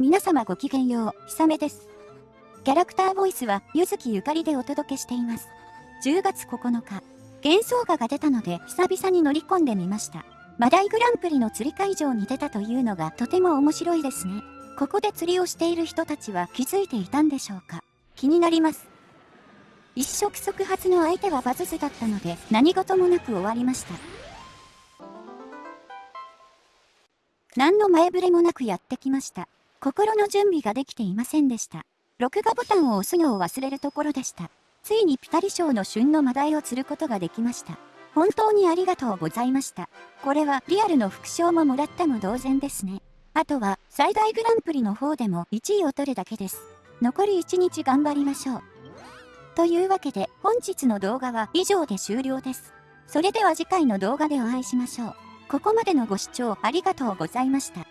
皆様ごきげんよう、ひさめです。キャラクターボイスは、ゆずきゆかりでお届けしています。10月9日、幻想画が出たので、久々に乗り込んでみました。マダイグランプリの釣り会場に出たというのがとても面白いですね。ここで釣りをしている人たちは気づいていたんでしょうか気になります。一触即発の相手はバズズだったので、何事もなく終わりました。何の前触れもなくやってきました。心の準備ができていませんでした。録画ボタンを押すのを忘れるところでした。ついにピタリ賞の旬のマダイを釣ることができました。本当にありがとうございました。これはリアルの副賞ももらったも同然ですね。あとは最大グランプリの方でも1位を取るだけです。残り1日頑張りましょう。というわけで本日の動画は以上で終了です。それでは次回の動画でお会いしましょう。ここまでのご視聴ありがとうございました。